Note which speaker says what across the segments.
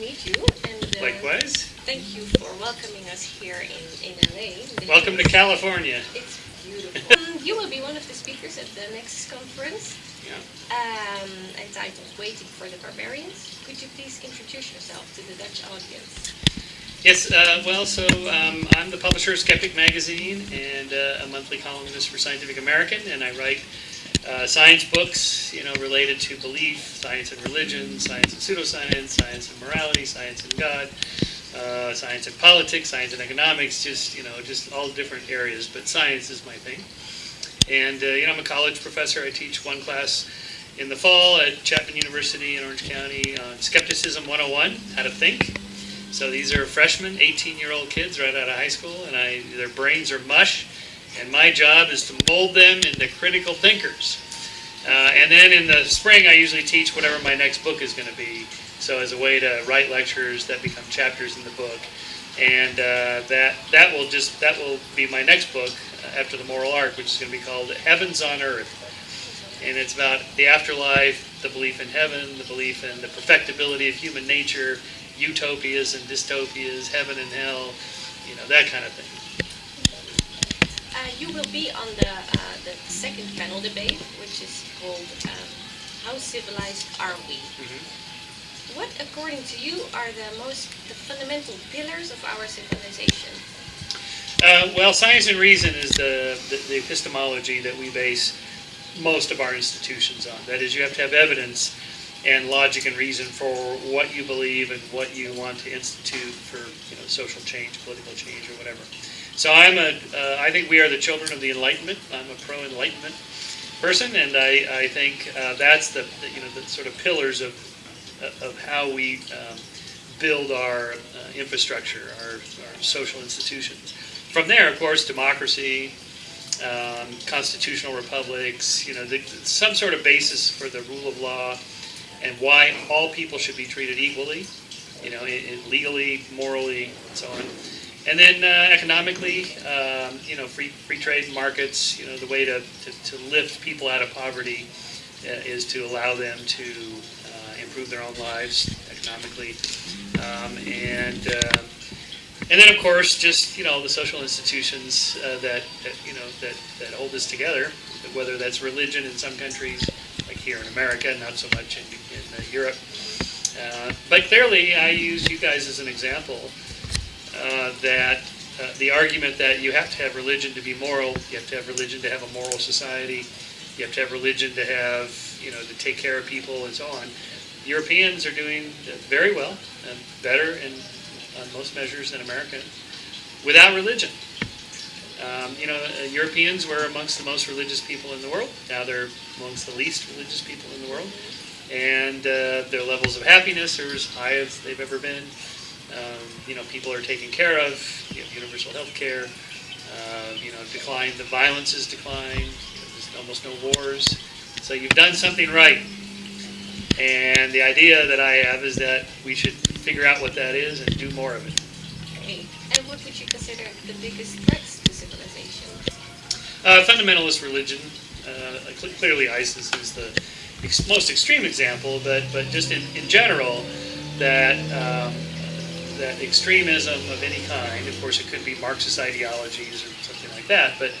Speaker 1: meet you. And uh,
Speaker 2: Likewise.
Speaker 1: Thank you for welcoming us here in, in LA.
Speaker 2: Welcome to California.
Speaker 1: It's beautiful. um, you will be one of the speakers at the next conference
Speaker 2: Yeah.
Speaker 1: um, entitled Waiting for the Barbarians. Could you please introduce yourself to the Dutch audience?
Speaker 2: Yes, uh, well, so um, I'm the publisher of Skeptic Magazine and uh, a monthly columnist for Scientific American, and I write uh, science books, you know, related to belief, science and religion, science and pseudoscience, science and morality, science and God, uh, science and politics, science and economics, just, you know, just all different areas, but science is my thing. And, uh, you know, I'm a college professor. I teach one class in the fall at Chapman University in Orange County on Skepticism 101, How to Think. So these are freshmen, 18-year-old kids right out of high school, and I, their brains are mush, and my job is to mold them into critical thinkers. Uh, and then in the spring, I usually teach whatever my next book is going to be. So as a way to write lectures that become chapters in the book, and uh, that that will just that will be my next book uh, after the Moral Arc, which is going to be called Heavens on Earth, and it's about the afterlife, the belief in heaven, the belief in the perfectibility of human nature, utopias and dystopias, heaven and hell, you know that kind of thing.
Speaker 1: You will be on the, uh, the second panel debate, which is called um, How Civilized Are We? What, according to you, are the most the fundamental pillars of our civilization?
Speaker 2: Uh, well, science and reason is the, the, the epistemology that we base most of our institutions on. That is, you have to have evidence and logic and reason for what you believe and what you want to institute for you know social change, political change, or whatever. So I'm a, uh, I think we are the children of the Enlightenment. I'm a pro-Enlightenment person, and I, I think uh, that's the, the you know the sort of pillars of of how we um, build our uh, infrastructure, our, our social institutions. From there, of course, democracy, um, constitutional republics, you know, the, some sort of basis for the rule of law and why all people should be treated equally, you know, in, in legally, morally, and so on. And then uh, economically, um, you know, free, free trade markets, you know, the way to, to, to lift people out of poverty uh, is to allow them to uh, improve their own lives economically. Um, and uh, and then, of course, just you know the social institutions uh, that, that you know that, that hold us together, whether that's religion in some countries, like here in America, not so much in, in uh, Europe. But clearly, I use you guys as an example uh, that uh, the argument that you have to have religion to be moral, you have to have religion to have a moral society, you have to have religion to have you know to take care of people and so on. Europeans are doing very well and better in on most measures than Americans without religion. Um, you know, uh, Europeans were amongst the most religious people in the world. Now they're amongst the least religious people in the world. And uh, their levels of happiness are as high as they've ever been. Um, you know, people are taken care of. You have universal health care. Uh, you know, decline. The violence has declined. There's almost no wars. So you've done something right. And the idea that I have is that we should figure out what that is and do more of it.
Speaker 1: Okay. And what would you consider the biggest threats to civilization?
Speaker 2: Uh, fundamentalist religion. Uh, cl- clearly, ISIS is the ex- most extreme example, but but just in, in general, that um, that extremism of any kind. Of course, it could be Marxist ideologies or something like that, but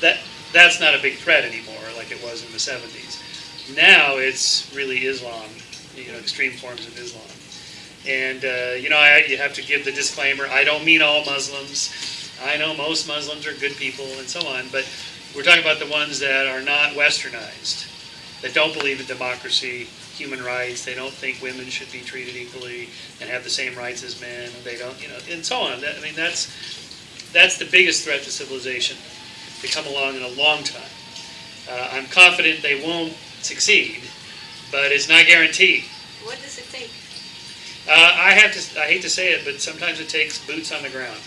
Speaker 2: that that's not a big threat anymore, like it was in the 70s. Now it's really Islam, you know, extreme forms of Islam. And uh, you know, I, you have to give the disclaimer: I don't mean all Muslims. I know most Muslims are good people and so on, but we're talking about the ones that are not westernized, that don't believe in democracy, human rights. They don't think women should be treated equally and have the same rights as men. They don't, you know, and so on. That, I mean, that's that's the biggest threat to civilization to come along in a long time. Uh, I'm confident they won't succeed, but it's not guaranteed.
Speaker 1: What does it take?
Speaker 2: Uh, I have to. I hate to say it, but sometimes it takes boots on the ground.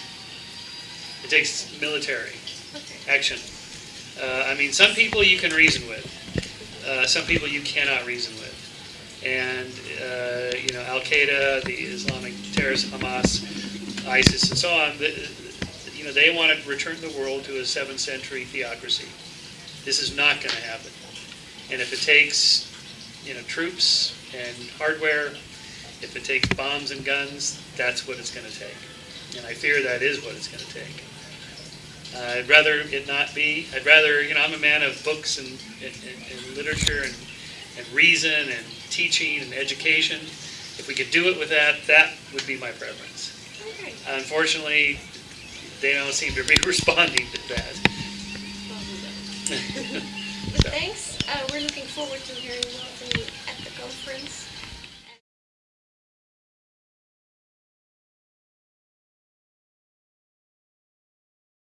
Speaker 2: It takes military
Speaker 1: Okay.
Speaker 2: action. Uh, I mean, some people you can reason with. Uh, some people you cannot reason with. And uh, you know, Al Qaeda, the Islamic terrorists, Hamas, ISIS, and so on. The, you know, they want to return the world to a seventh century theocracy. This is not going to happen. And if it takes, you know, troops and hardware If it takes bombs and guns, that's what it's gonna take. And I fear that is what it's gonna take. Uh, I'd rather it not be, I'd rather, you know, I'm a man of books and, and, and literature and, and reason and teaching and education. If we could do it with that, that would be my preference.
Speaker 1: Okay.
Speaker 2: Unfortunately, they don't seem to be responding to that.
Speaker 1: Well, we don't. But thanks. Uh, we're looking forward to hearing more from you at the conference.